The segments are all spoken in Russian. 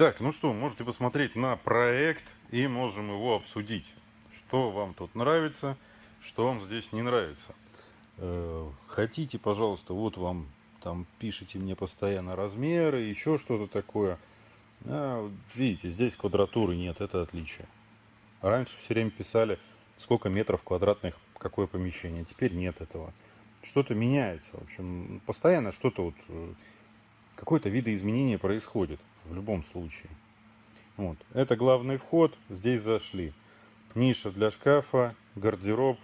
Так, ну что, можете посмотреть на проект и можем его обсудить. Что вам тут нравится, что вам здесь не нравится. Э, хотите, пожалуйста, вот вам там пишите мне постоянно размеры, еще что-то такое. А, видите, здесь квадратуры нет, это отличие. Раньше все время писали, сколько метров квадратных, какое помещение. Теперь нет этого. Что-то меняется. В общем, постоянно что-то вот, э, какое-то видоизменение происходит в любом случае. Вот. Это главный вход. Здесь зашли. Ниша для шкафа, гардероб,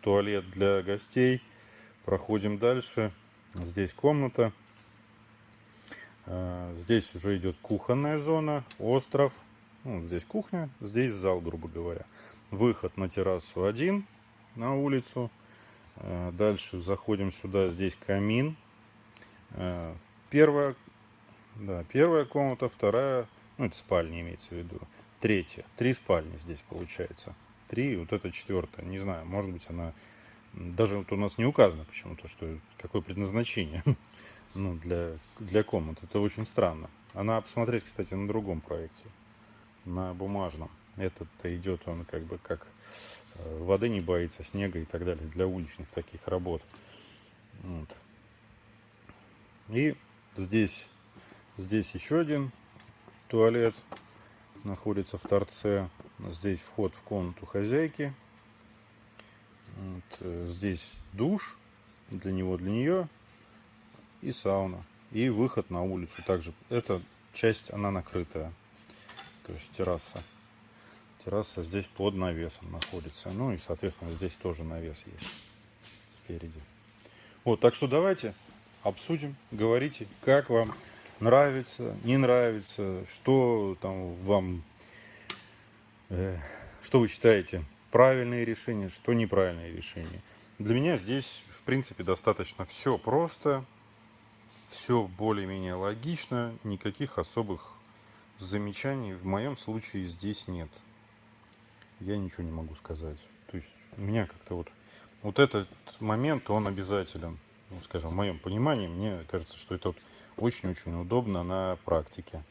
туалет для гостей. Проходим дальше. Здесь комната. А, здесь уже идет кухонная зона, остров. Ну, здесь кухня, здесь зал, грубо говоря. Выход на террасу один, на улицу. А, дальше заходим сюда, здесь камин. Первая, да, первая комната, вторая, ну это спальня имеется в виду. Третья, три спальни здесь получается. Три, вот это четвертая, не знаю, может быть она даже вот у нас не указано почему-то, что какое предназначение ну, для, для комнат. Это очень странно. Она посмотреть, кстати, на другом проекте, на бумажном. Этот-то идет он как бы как э, воды не боится, снега и так далее, для уличных таких работ. Вот. И здесь, здесь еще один туалет находится в торце. Здесь вход в комнату хозяйки. Вот, э, здесь душ для него, для нее и сауна. И выход на улицу также. Эта часть, она накрытая. То есть терраса. Терраса здесь под навесом находится. Ну и, соответственно, здесь тоже навес есть спереди. Вот, так что давайте обсудим, говорите, как вам нравится, не нравится, что там вам, э, что вы считаете правильные решения, что неправильные решения. Для меня здесь, в принципе, достаточно все просто, все более-менее логично, никаких особых замечаний в моем случае здесь нет. Я ничего не могу сказать. То есть у меня как-то вот, вот этот момент, он обязателен. Ну, скажем, в моем понимании, мне кажется, что это вот очень-очень удобно на практике.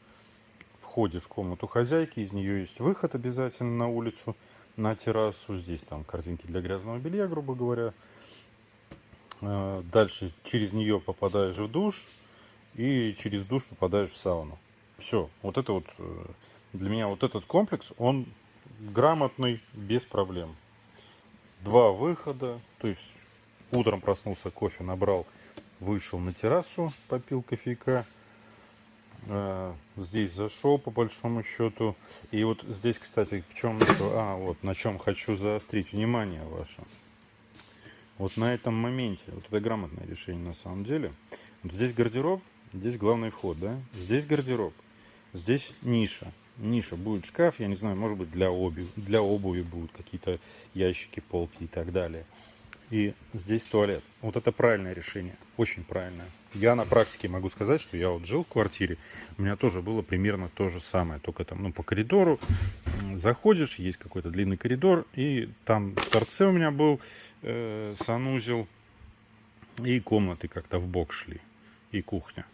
Входишь в комнату хозяйки, из нее есть выход обязательно на улицу на террасу. Здесь там корзинки для грязного белья, грубо говоря. А, дальше через нее попадаешь в душ и через душ попадаешь в сауну. Все, вот это вот э, для меня вот этот комплекс, он грамотный, без проблем. Два выхода, то есть утром проснулся, кофе набрал, вышел на террасу, попил кофейка Э, здесь зашел по большому счету. И вот здесь, кстати, в чем а, вот на чем хочу заострить внимание ваше. Вот на этом моменте, вот это грамотное решение на самом деле. Вот здесь гардероб, здесь главный вход, да? Здесь гардероб, здесь ниша. Ниша будет шкаф, я не знаю, может быть для обуви, для обуви будут какие-то ящики, полки и так далее. И здесь туалет. Вот это правильное решение, очень правильное. Я на практике могу сказать, что я вот жил в квартире, у меня тоже было примерно то же самое, только там, ну, по коридору заходишь, есть какой-то длинный коридор, и там в торце у меня был э, санузел, и комнаты как-то в бок шли, и кухня.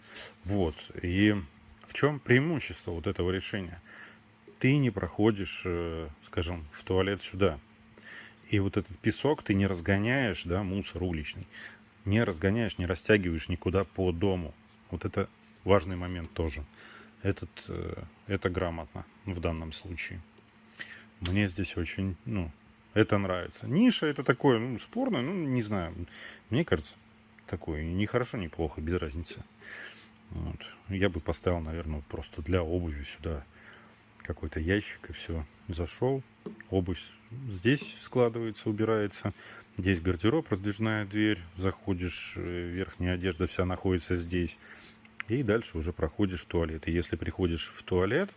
Вот, и в чем преимущество вот этого решения? Ты не проходишь, э, скажем, в туалет сюда, и вот этот песок ты не разгоняешь, да, мусор уличный не разгоняешь, не растягиваешь никуда по дому. Вот это важный момент тоже. Этот, э, это грамотно в данном случае. Мне здесь очень, ну, это нравится. Ниша это такое, ну, спорное, ну, не знаю. Мне кажется, такое не хорошо, не плохо, без разницы. Вот. Я бы поставил, наверное, просто для обуви сюда какой-то ящик и все. Зашел, обувь здесь складывается, убирается. Здесь гардероб, раздвижная дверь. Заходишь, э, верхняя одежда вся находится здесь. И дальше уже проходишь в туалет. И если приходишь в туалет,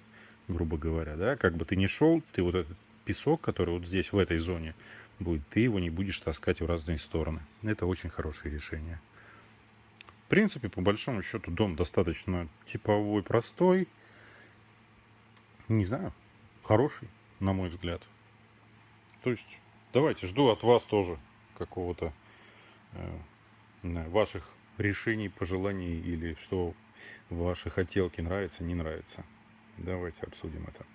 грубо говоря, да, как бы ты ни шел, ты вот этот песок, который вот здесь, в этой зоне будет, ты его не будешь таскать в разные стороны. Это очень хорошее решение. В принципе, по большому счету, дом достаточно типовой, простой. Не знаю, хороший, на мой взгляд. То есть Давайте, жду от вас тоже какого-то э, ваших решений, пожеланий или что ваши хотелки нравится, не нравится. Давайте обсудим это.